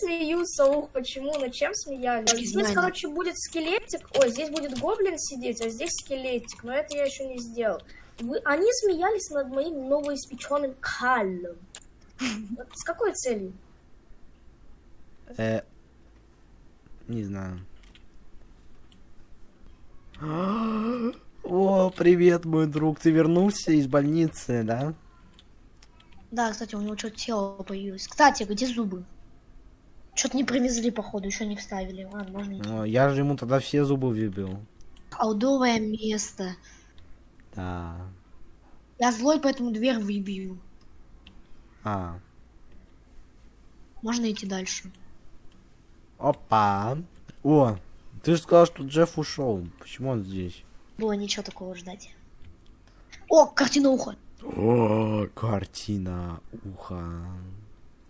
смеются, ух, почему, над чем смеялись? Не Здесь, знаю. короче, будет скелетик, ой, здесь будет гоблин сидеть, а здесь скелетик, но это я еще не сделал. Вы, они смеялись над моим новоиспеченным каллом. С какой целью? Э, не знаю. О, привет, мой друг. Ты вернулся из больницы, да? Да, кстати, у него что-то тело появилось. Кстати, где зубы? Что-то не привезли, походу, еще не вставили. Ладно, можно идти. О, я же ему тогда все зубы выбил. Колдовое место. Да. Я злой, поэтому дверь выбью. А. Можно идти дальше. Опа. О, ты же сказал, что Джефф ушел. Почему он здесь? Было ничего такого ждать. О, картина уха. О, картина уха.